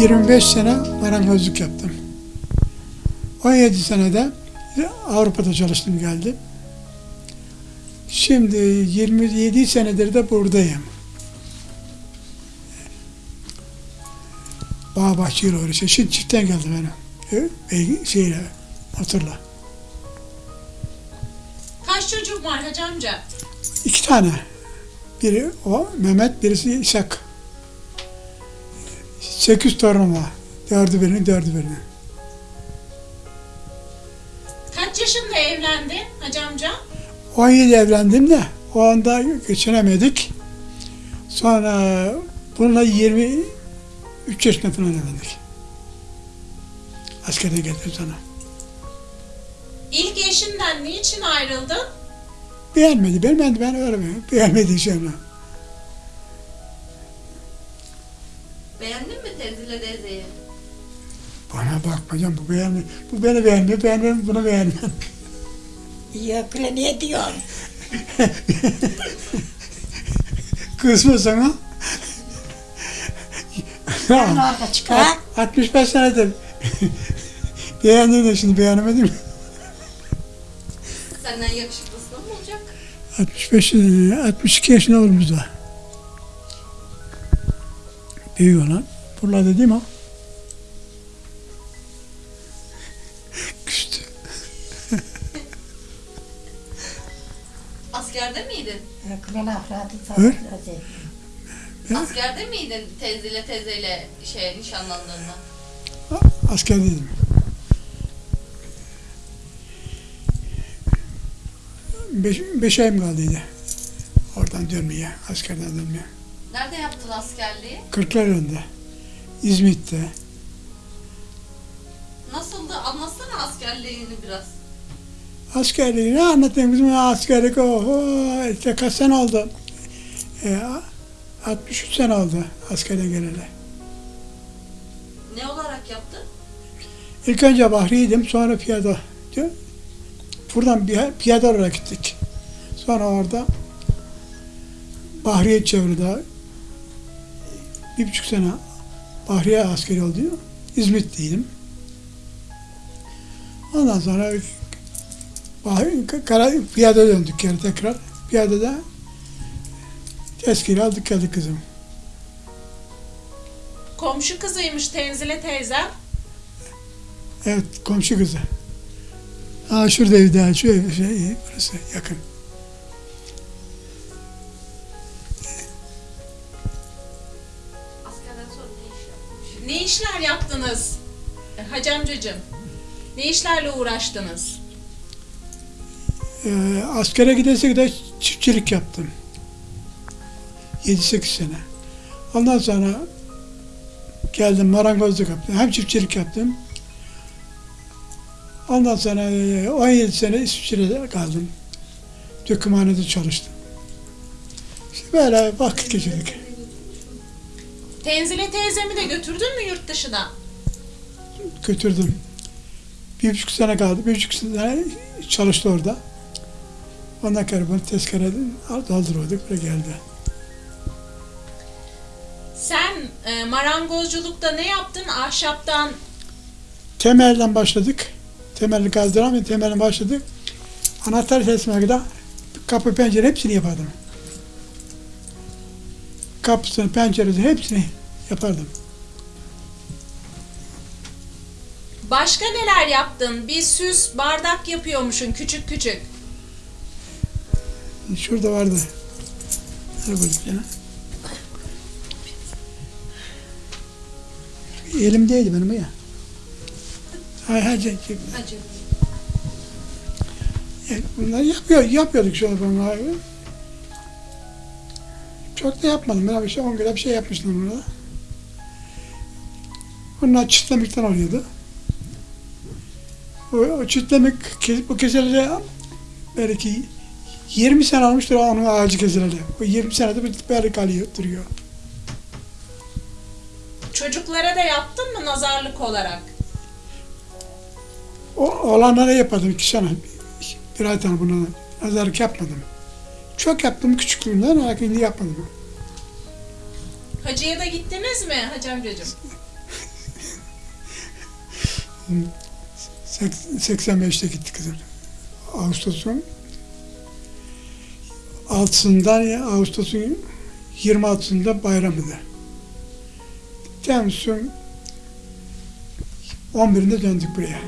25 sene marangozluk yaptım. 17 senede Avrupa'da çalıştım geldim. Şimdi 27 senedir de buradayım. Bağ bahçeyle uğraşıyor. Şimdi çiftten geldim benim. E, şeyle, motorla. Kaç çocuğun var hacı amca? İki tane. Biri o Mehmet, birisi İshak. Sekiz torunum var. Dördü birinin, dördü. Kaç yaşında evlendin hacı amca? 17 evlendim de o anda geçinemedik. Sonra bununla 23 yaşında falan evlendik. Askere geldim sonra. İlk eşinden niçin ayrıldın? Beğenmedi, beğenmedi ben öyle mi? Beğenmedi şeyler. Bana bakma canım bu beğenmiyor. Bu beni beğenmiyor, beğenmiyor, bunu beğenmiyor. Yok öyle niye diyorsun? Kızma sana. Ben orada çıkar. 65 senedir. Beğendim de şimdi beğenemedim. Senden yakışıklısı mı olacak? 65, e, 62 yaşında oğlumuz var. Büyük olan. Buralarda değil mi miydin? Buyur. sabah Askerde miydin Tenzile teyzeyle şey nişanlandığında? Askerdeydim. Beş, beş ayım kaldıydı. Oradan dönmeye, askerden dönmeye. Nerede yaptın askerliği? Kırklareli'nde, İzmit'te. Nasıldı? Anlatsana askerliğini biraz. Askerliği ne anlatayım bizim askerlik oho işte kaç sene oldu. E, 63 sene oldu askerden geleli. Ne olarak yaptın? İlk önce Bahri'ydim sonra diyor. Buradan bir piyade olarak gittik. Sonra orada Bahriye çevrede bir buçuk sene Bahriye askeri oldu. İzmit'teydim. Ondan sonra kara, piyade döndük geri tekrar. Piyadede tezkiri aldık geldik kızım. Komşu kızıymış Tenzile teyzem. Evet, komşu kızı. Ha şurada ev daha, şu ev, şey, burası yakın. Askerden sonra ne iş yaptın? Ne işler yaptınız e, hacı amcacığım? Ne işlerle uğraştınız? Ee, askere gidesek de çiftçilik yaptım. 7-8 sene. Ondan sonra geldim marangozluk yaptım. Hem çiftçilik yaptım. Ondan sonra e, 17 sene İsviçre'de kaldım. Dökümhanede çalıştım. İşte böyle vakit geçirdik. Tenzile teyzemi de götürdün mü yurt dışına? götürdüm. Bir buçuk sene kaldı. Bir buçuk sene çalıştı orada. Ondan sonra bunu tezkere dolduruyorduk. Buraya geldi. Sen e, marangozculukta ne yaptın? Ahşaptan Temelden başladık. Temelli kazdıramayın. Temelden başladık. Anahtar teslimine kadar kapı pencere hepsini yapardım. Kapısını, penceresi hepsini yapardım. başka neler yaptın? Bir süs bardak yapıyormuşsun küçük küçük. Şurada vardı. Nereye koyduk yine? Elimdeydi benim ya. Hay hay şey- Hacı. Yani yapıyor, yapıyorduk şöyle bunları. Çok da yapmadım. Ben işte 10 kilo bir şey yapmıştım burada. Bunlar çitlemikten oluyordu. O, o çitlemik, bu kesileli belki 20 sene olmuştur onun ağacı kesileli. Bu 20 senede bir böyle kalıyor, duruyor. Çocuklara da yaptın mı nazarlık olarak? O olanlara yapardım iki sene. Bir ay tane buna nazarlık yapmadım. Çok yaptım küçüklüğümden ama şimdi yapmadım. Hacıya da gittiniz mi hacı amcacığım? Sek- 85'te gittik kızım. Ağustos'un 6'sından ya Ağustos'un 26'sında bayramıdır. Temmuz'un 11'inde döndük buraya.